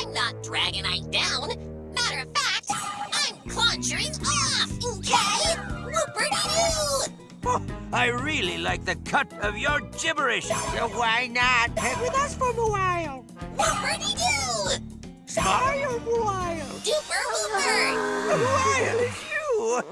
I'm not Dragonite down. Matter of fact, I'm claunchering off, okay? Whoopity-doo! Oh, I really like the cut of your gibberish. So why not head with us for a while? Whoopity-doo! Smile Wild! Duper whooper! Wild, it's you.